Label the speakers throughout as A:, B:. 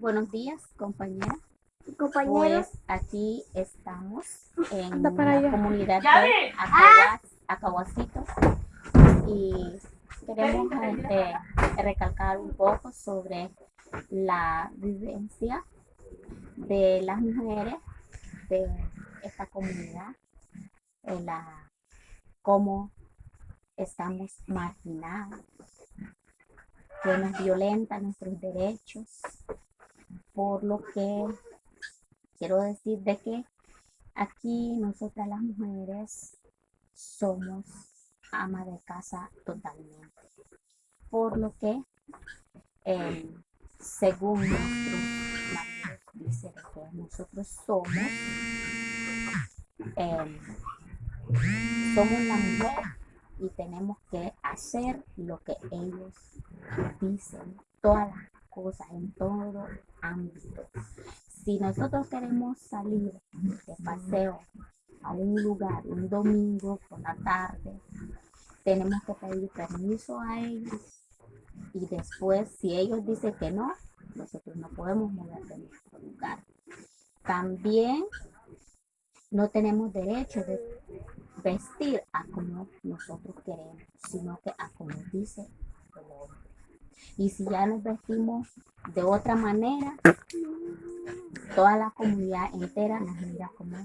A: Buenos días, compañera.
B: Compañeros.
A: Pues aquí estamos en la comunidad de Acahuas- Acahuacito y queremos este, recalcar un poco sobre la vivencia de las mujeres de esta comunidad, en la, cómo estamos marginadas, que nos violentan nuestros derechos, por lo que quiero decir de que aquí nosotras las mujeres somos ama de casa totalmente, por lo que eh, según nuestros maridos dice que nosotros somos eh, somos la mujer y tenemos que hacer lo que ellos dicen, todas las cosas en todo ámbito. Si nosotros queremos salir de paseo a un lugar un domingo por la tarde, tenemos que pedir permiso a ellos y después si ellos dicen que no, nosotros no podemos mover de nuestro lugar. También no tenemos derecho de vestir a como nosotros queremos, sino que a como dice. Y si ya nos vestimos de otra manera, toda la comunidad entera nos mira como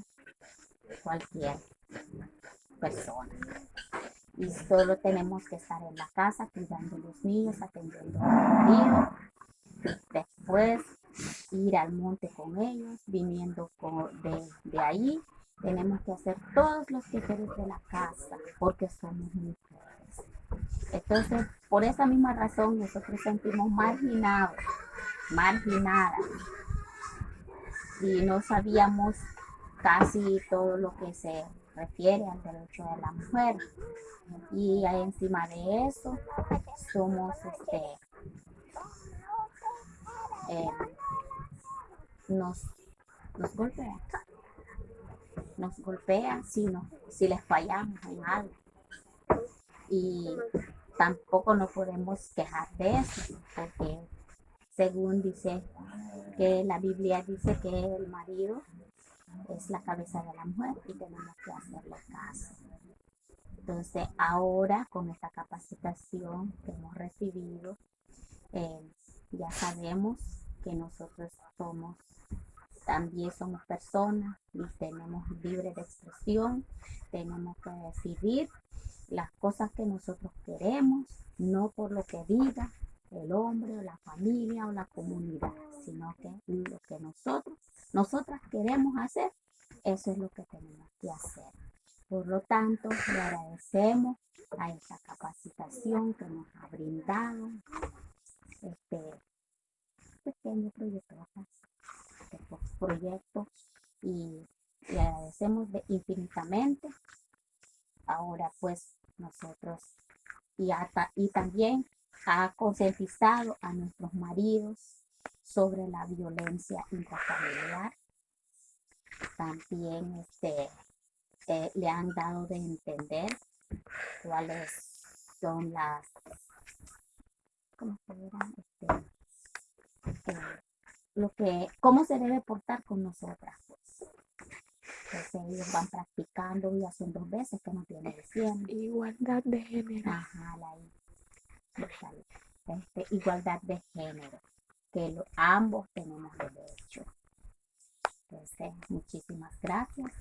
A: cualquier persona. Y solo tenemos que estar en la casa cuidando a los niños, atendiendo a marido, después ir al monte con ellos, viniendo de, de ahí. Tenemos que hacer todos los quehaceres de la casa porque somos mujeres. Entonces, por esa misma razón, nosotros sentimos marginados, marginadas. Y no sabíamos casi todo lo que se refiere al derecho de la mujer. Y encima de eso, somos este, eh, nos, nos golpean. Nos golpean si, no, si les fallamos en algo. Y tampoco nos podemos quejar de eso, porque según dice que la Biblia dice que el marido es la cabeza de la mujer y tenemos que hacerle caso. Entonces, ahora con esta capacitación que hemos recibido, eh, ya sabemos que nosotros somos, también somos personas y tenemos libre de expresión, tenemos que decidir las cosas que nosotros queremos, no por lo que diga el hombre o la familia o la comunidad, sino que lo que nosotros, nosotras queremos hacer, eso es lo que tenemos que hacer. Por lo tanto, le agradecemos a esta capacitación que nos ha brindado este pequeño proyecto, este pro- proyecto y le agradecemos de infinitamente. Ahora pues nosotros y, hasta, y también ha concientizado a nuestros maridos sobre la violencia intrafamiliar. También este, eh, le han dado de entender cuáles son las, ¿cómo se? Este, eh, lo que, cómo se debe portar con nosotras. Pues. Entonces ellos van practicando y hacen dos veces que nos viene diciendo.
B: Igualdad de género.
A: Ajá, la este, igualdad de género, que lo- ambos tenemos derecho. Entonces, muchísimas gracias.